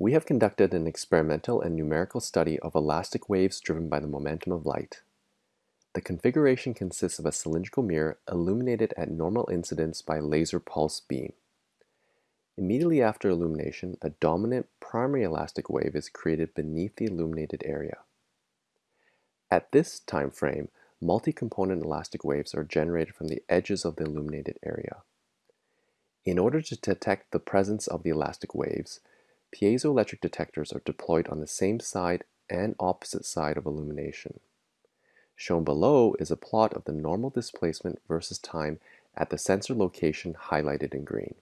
We have conducted an experimental and numerical study of elastic waves driven by the momentum of light. The configuration consists of a cylindrical mirror illuminated at normal incidence by laser pulse beam. Immediately after illumination, a dominant primary elastic wave is created beneath the illuminated area. At this time frame, multi-component elastic waves are generated from the edges of the illuminated area. In order to detect the presence of the elastic waves, piezoelectric detectors are deployed on the same side and opposite side of illumination. Shown below is a plot of the normal displacement versus time at the sensor location highlighted in green.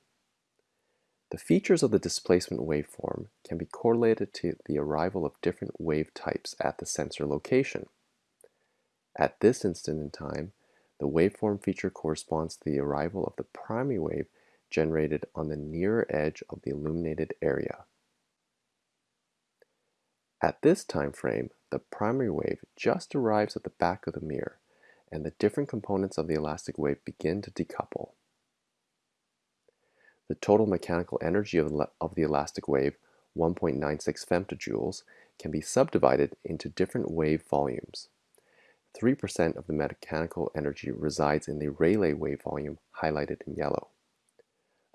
The features of the displacement waveform can be correlated to the arrival of different wave types at the sensor location. At this instant in time, the waveform feature corresponds to the arrival of the primary wave generated on the nearer edge of the illuminated area. At this time frame, the primary wave just arrives at the back of the mirror, and the different components of the elastic wave begin to decouple. The total mechanical energy of the elastic wave, 1.96 femtojoules, can be subdivided into different wave volumes. 3% of the mechanical energy resides in the Rayleigh wave volume highlighted in yellow.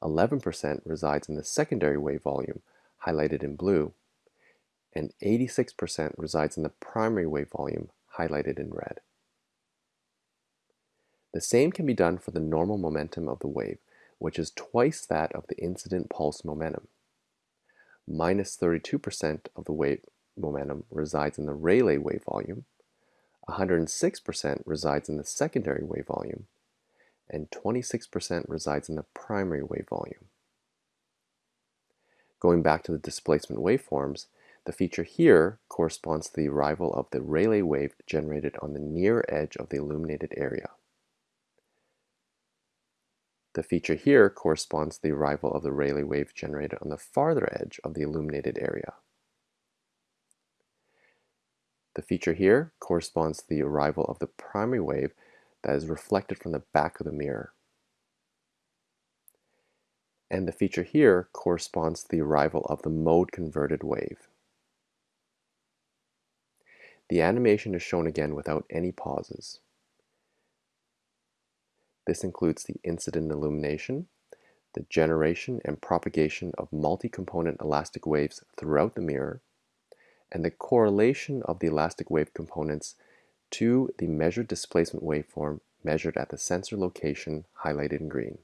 11% resides in the secondary wave volume highlighted in blue, and 86% resides in the primary wave volume highlighted in red. The same can be done for the normal momentum of the wave, which is twice that of the incident pulse momentum. Minus 32% of the wave momentum resides in the Rayleigh wave volume, 106% resides in the secondary wave volume, and 26% resides in the primary wave volume. Going back to the displacement waveforms, the feature here corresponds to the arrival of the Rayleigh wave generated on the near edge of the illuminated area. The feature here corresponds to the arrival of the Rayleigh wave generated on the farther edge of the illuminated area. The feature here corresponds to the arrival of the primary wave that is reflected from the back of the mirror. And the feature here corresponds to the arrival of the mode-converted wave. The animation is shown again without any pauses. This includes the incident illumination, the generation and propagation of multi-component elastic waves throughout the mirror, and the correlation of the elastic wave components to the measured displacement waveform measured at the sensor location highlighted in green.